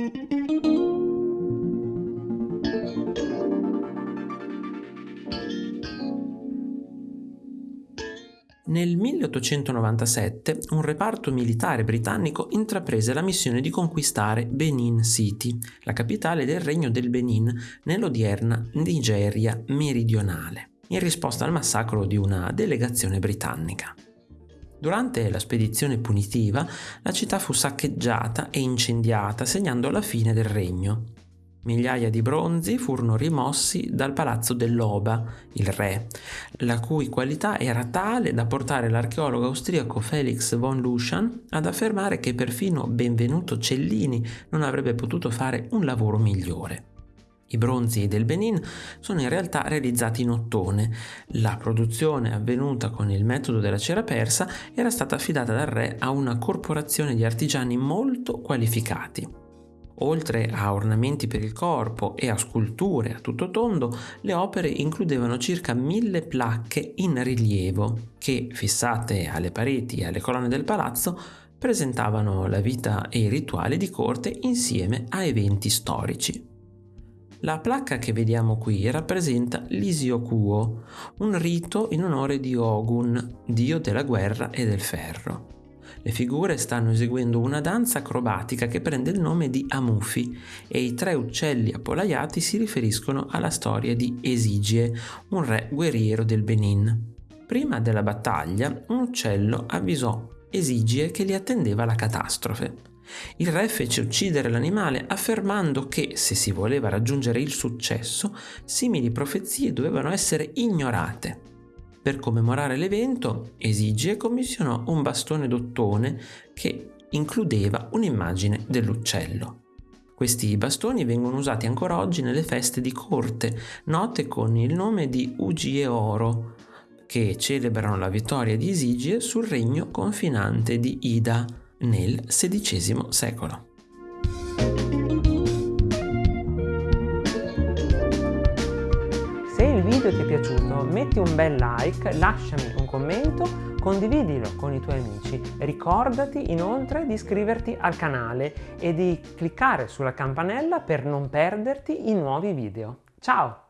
Nel 1897 un reparto militare britannico intraprese la missione di conquistare Benin City, la capitale del regno del Benin nell'odierna Nigeria meridionale, in risposta al massacro di una delegazione britannica. Durante la spedizione punitiva la città fu saccheggiata e incendiata segnando la fine del regno. Migliaia di bronzi furono rimossi dal palazzo dell'Oba, il re, la cui qualità era tale da portare l'archeologo austriaco Felix von Luschan ad affermare che perfino Benvenuto Cellini non avrebbe potuto fare un lavoro migliore. I bronzi del Benin sono in realtà realizzati in ottone. La produzione avvenuta con il metodo della cera persa era stata affidata dal re a una corporazione di artigiani molto qualificati. Oltre a ornamenti per il corpo e a sculture a tutto tondo, le opere includevano circa mille placche in rilievo che, fissate alle pareti e alle colonne del palazzo, presentavano la vita e i rituali di corte insieme a eventi storici. La placca che vediamo qui rappresenta l'Isiokuo, un rito in onore di Ogun, dio della guerra e del ferro. Le figure stanno eseguendo una danza acrobatica che prende il nome di Amufi e i tre uccelli appollaiati si riferiscono alla storia di Esigie, un re guerriero del Benin. Prima della battaglia, un uccello avvisò Esigie che li attendeva la catastrofe. Il re fece uccidere l'animale affermando che, se si voleva raggiungere il successo, simili profezie dovevano essere ignorate. Per commemorare l'evento, Esigie commissionò un bastone d'ottone che includeva un'immagine dell'uccello. Questi bastoni vengono usati ancora oggi nelle feste di corte, note con il nome di Ugie Oro, che celebrano la vittoria di Esigie sul regno confinante di Ida nel XVI secolo. video ti è piaciuto metti un bel like, lasciami un commento, condividilo con i tuoi amici. Ricordati inoltre di iscriverti al canale e di cliccare sulla campanella per non perderti i nuovi video. Ciao!